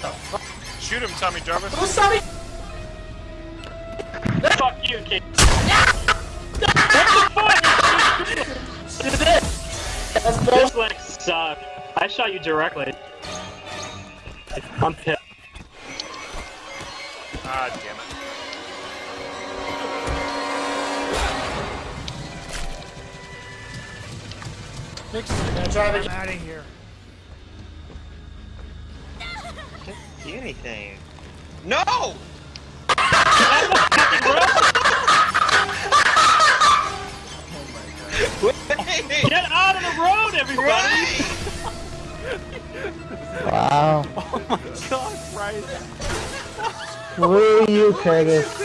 What the fuck? Shoot him, Tommy Jarvis. Who's Tommy? Fuck you, kid. What the fuck? That's This bullshit. like suck. I shot you directly. I'm pissed. Ah, damn it. Nick's gonna drive it. out of here. Can't see anything. No! Wait! Get out of the road, everybody! Wow. Oh my god, Bryce. Screw you, Curtis.